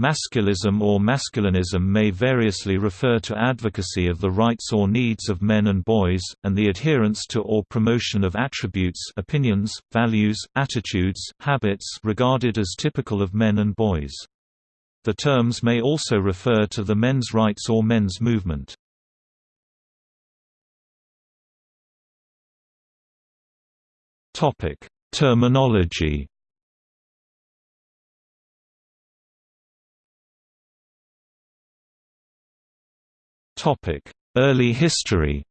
Masculism or masculinism may variously refer to advocacy of the rights or needs of men and boys, and the adherence to or promotion of attributes opinions, values, attitudes, habits regarded as typical of men and boys. The terms may also refer to the men's rights or men's movement. Terminology Early history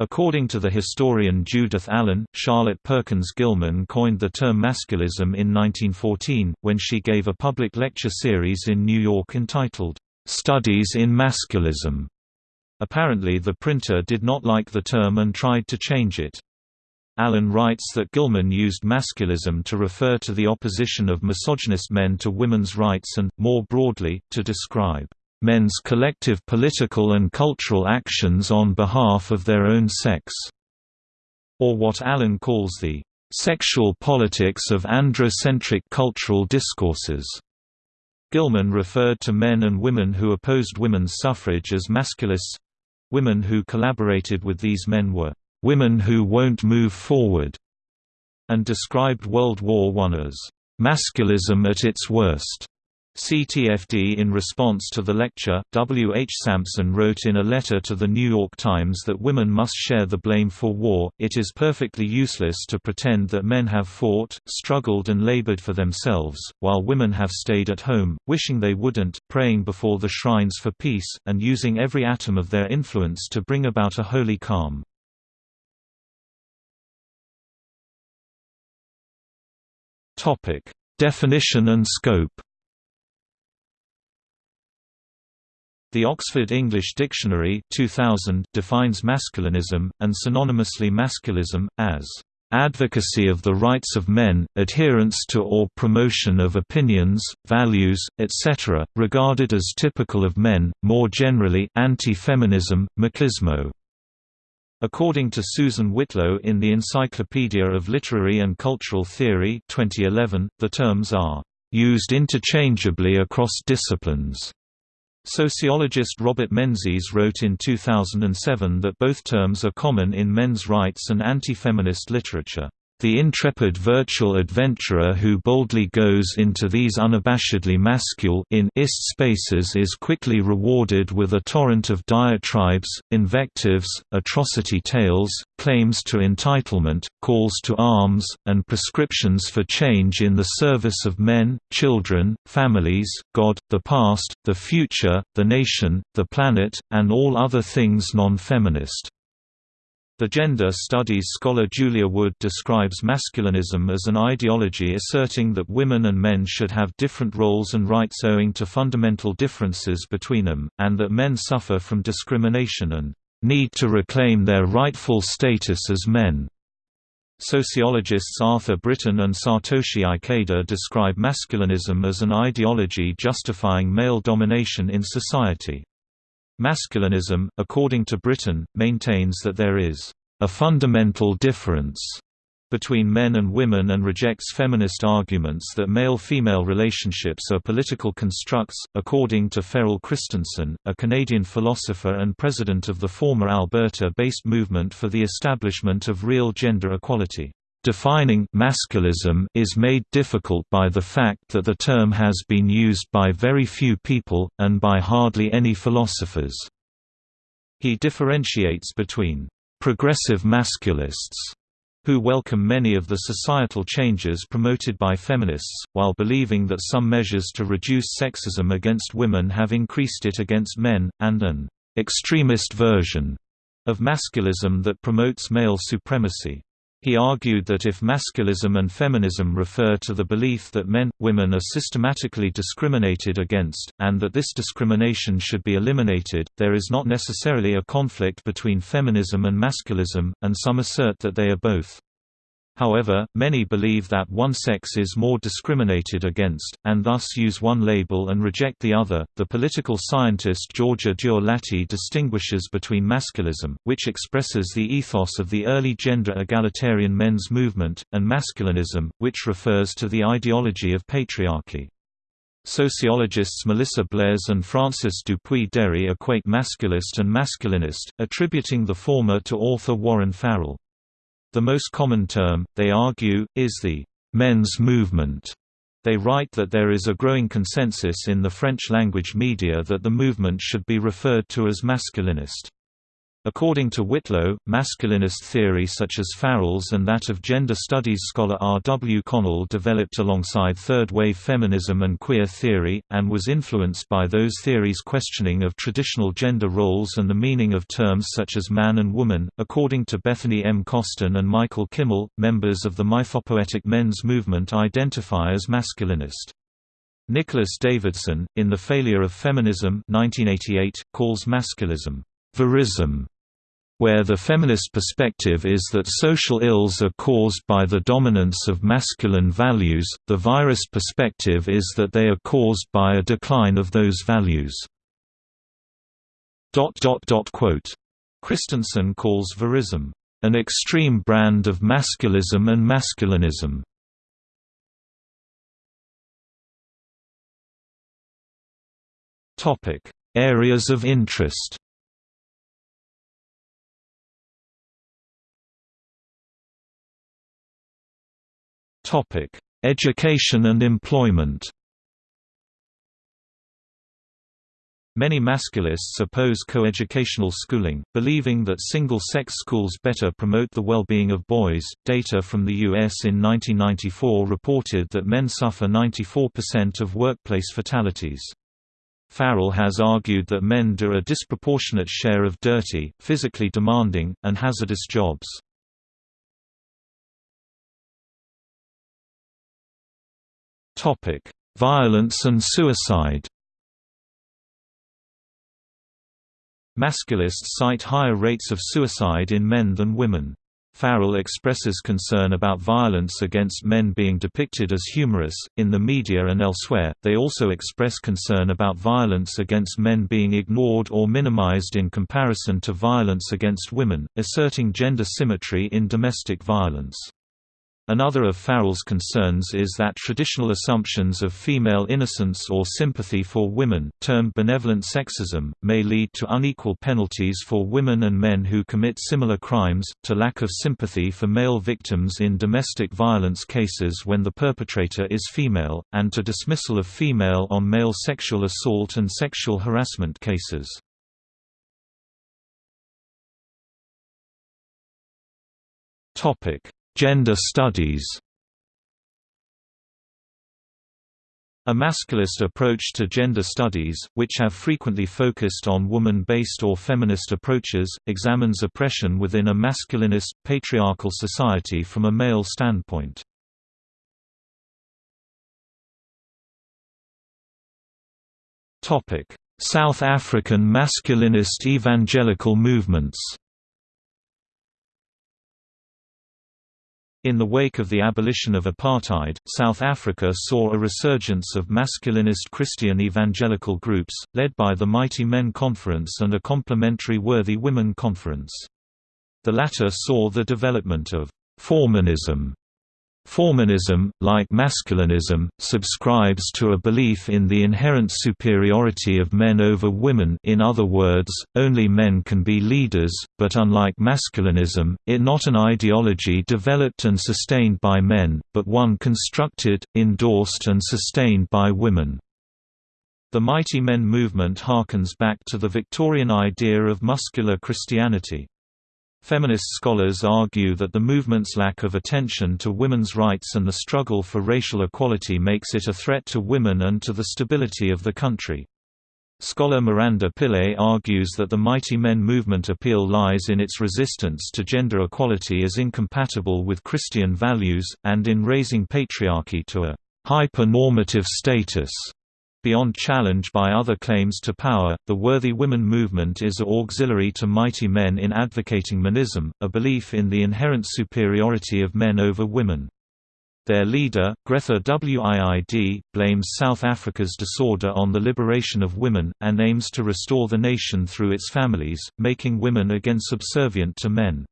According to the historian Judith Allen, Charlotte Perkins Gilman coined the term masculism in 1914, when she gave a public lecture series in New York entitled, "'Studies in Masculism". Apparently the printer did not like the term and tried to change it. Allen writes that Gilman used masculism to refer to the opposition of misogynist men to women's rights and, more broadly, to describe men's collective political and cultural actions on behalf of their own sex, or what Allen calls the sexual politics of androcentric cultural discourses. Gilman referred to men and women who opposed women's suffrage as masculists women who collaborated with these men were "...women who won't move forward", and described World War I as "...masculism at its worst". CTFD In response to the lecture, W. H. Sampson wrote in a letter to The New York Times that women must share the blame for war. It is perfectly useless to pretend that men have fought, struggled, and labored for themselves, while women have stayed at home, wishing they wouldn't, praying before the shrines for peace, and using every atom of their influence to bring about a holy calm. Topic: Definition and scope. The Oxford English Dictionary 2000 defines masculinism, and synonymously masculism, as advocacy of the rights of men, adherence to or promotion of opinions, values, etc., regarded as typical of men, more generally anti-feminism, machismo. According to Susan Whitlow in the Encyclopedia of Literary and Cultural Theory 2011, the terms are used interchangeably across disciplines. Sociologist Robert Menzies wrote in 2007 that both terms are common in men's rights and anti-feminist literature. The intrepid virtual adventurer who boldly goes into these unabashedly masculine in ist spaces is quickly rewarded with a torrent of diatribes, invectives, atrocity tales, claims to entitlement, calls to arms, and prescriptions for change in the service of men, children, families, God, the past, the future, the nation, the planet, and all other things non-feminist. The gender studies scholar Julia Wood describes masculinism as an ideology asserting that women and men should have different roles and rights owing to fundamental differences between them, and that men suffer from discrimination and need to reclaim their rightful status as men. Sociologists Arthur Brittan and Satoshi Ikeda describe masculinism as an ideology justifying male domination in society. Masculinism, according to Brittan, maintains that there is a fundamental difference between men and women and rejects feminist arguments that male-female relationships are political constructs. According to Ferrel Christensen, a Canadian philosopher and president of the former Alberta-based movement for the establishment of real gender equality, Defining masculism is made difficult by the fact that the term has been used by very few people, and by hardly any philosophers. He differentiates between progressive masculists who welcome many of the societal changes promoted by feminists, while believing that some measures to reduce sexism against women have increased it against men, and an extremist version of masculism that promotes male supremacy. He argued that if masculism and feminism refer to the belief that men, women are systematically discriminated against, and that this discrimination should be eliminated, there is not necessarily a conflict between feminism and masculism, and some assert that they are both. However, many believe that one sex is more discriminated against, and thus use one label and reject the other. The political scientist Georgia Duerst-Lahti distinguishes between masculism, which expresses the ethos of the early gender egalitarian men's movement, and masculinism, which refers to the ideology of patriarchy. Sociologists Melissa Blais and Francis Dupuis-Déri equate masculist and masculinist, attributing the former to author Warren Farrell. The most common term, they argue, is the men's movement. They write that there is a growing consensus in the French-language media that the movement should be referred to as masculinist. According to Whitlow, masculinist theory such as Farrell's and that of gender studies scholar R. W. Connell developed alongside third-wave feminism and queer theory, and was influenced by those theories' questioning of traditional gender roles and the meaning of terms such as man and woman. According to Bethany M. Coston and Michael Kimmel, members of the mythopoetic men's movement identify as masculinist. Nicholas Davidson, in The Failure of Feminism 1988, calls masculism virism where the feminist perspective is that social ills are caused by the dominance of masculine values, the virist perspective is that they are caused by a decline of those values. Christensen calls virism, "...an extreme brand of masculism and masculinism." Areas of interest Education and employment Many masculists oppose coeducational schooling, believing that single-sex schools better promote the well-being of boys. Data from the US in 1994 reported that men suffer 94% of workplace fatalities. Farrell has argued that men do a disproportionate share of dirty, physically demanding, and hazardous jobs. Topic: Violence and suicide. Masculists cite higher rates of suicide in men than women. Farrell expresses concern about violence against men being depicted as humorous, in the media and elsewhere. They also express concern about violence against men being ignored or minimized in comparison to violence against women, asserting gender symmetry in domestic violence. Another of Farrell's concerns is that traditional assumptions of female innocence or sympathy for women, termed benevolent sexism, may lead to unequal penalties for women and men who commit similar crimes, to lack of sympathy for male victims in domestic violence cases when the perpetrator is female, and to dismissal of female on male sexual assault and sexual harassment cases. Topic Gender studies A masculist approach to gender studies, which have frequently focused on woman-based or feminist approaches, examines oppression within a masculinist, patriarchal society from a male standpoint. South African masculinist evangelical movements In the wake of the abolition of apartheid, South Africa saw a resurgence of masculinist Christian evangelical groups, led by the Mighty Men Conference and a complementary Worthy Women Conference. The latter saw the development of «formanism» Formanism, like masculinism, subscribes to a belief in the inherent superiority of men over women in other words, only men can be leaders, but unlike masculinism, it not an ideology developed and sustained by men, but one constructed, endorsed and sustained by women. The Mighty Men movement harkens back to the Victorian idea of muscular Christianity. Feminist scholars argue that the movement's lack of attention to women's rights and the struggle for racial equality makes it a threat to women and to the stability of the country. Scholar Miranda Pillay argues that the Mighty Men movement appeal lies in its resistance to gender equality as incompatible with Christian values, and in raising patriarchy to a hyper-normative status. Beyond challenge by other claims to power, the Worthy Women movement is auxiliary to Mighty Men in advocating manism, a belief in the inherent superiority of men over women. Their leader, Gretha Wiid, blames South Africa's disorder on the liberation of women, and aims to restore the nation through its families, making women again subservient to men.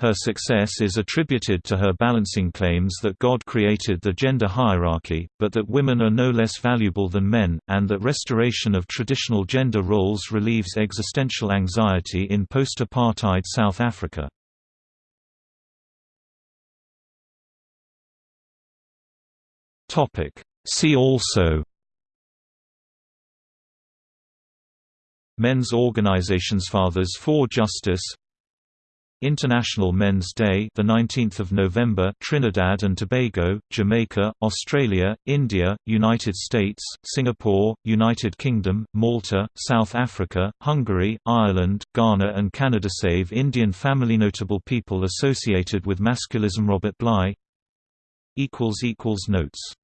Her success is attributed to her balancing claims that God created the gender hierarchy, but that women are no less valuable than men, and that restoration of traditional gender roles relieves existential anxiety in post-apartheid South Africa. See also Men's organizations Fathers for Justice International Men's Day, the 19th of November, Trinidad and Tobago, Jamaica, Australia, India, United States, Singapore, United Kingdom, Malta, South Africa, Hungary, Ireland, Ghana and Canada. Save Indian family. Notable people associated with masculism. Robert Bly. Equals equals notes